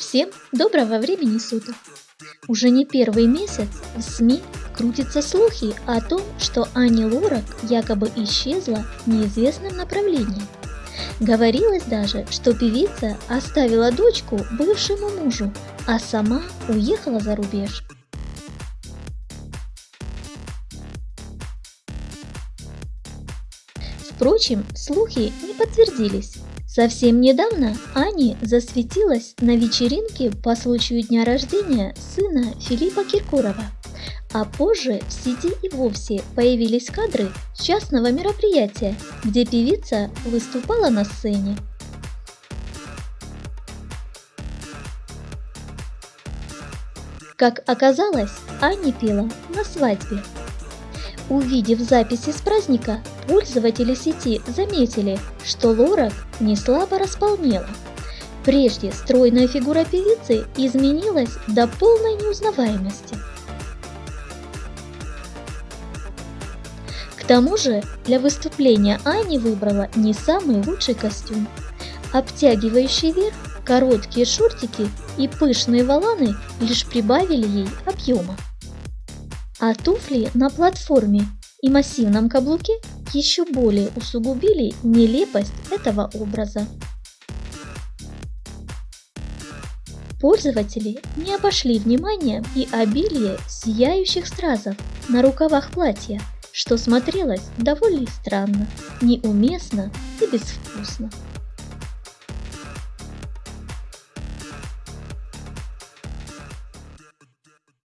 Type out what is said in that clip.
Всем доброго времени суток! Уже не первый месяц в СМИ крутятся слухи о том, что Ани Лорак якобы исчезла в неизвестном направлении. Говорилось даже, что певица оставила дочку бывшему мужу, а сама уехала за рубеж. Впрочем, слухи не подтвердились. Совсем недавно Ани засветилась на вечеринке по случаю дня рождения сына Филиппа Киркорова. А позже в сети и вовсе появились кадры частного мероприятия, где певица выступала на сцене. Как оказалось, Ани пела на свадьбе. Увидев записи с праздника, пользователи сети заметили, что Лорак не слабо располнела. Прежде стройная фигура певицы изменилась до полной неузнаваемости. К тому же для выступления Ани выбрала не самый лучший костюм. Обтягивающий верх, короткие шортики и пышные воланы лишь прибавили ей объема а туфли на платформе и массивном каблуке еще более усугубили нелепость этого образа. Пользователи не обошли вниманием и обилие сияющих стразов на рукавах платья, что смотрелось довольно странно, неуместно и безвкусно.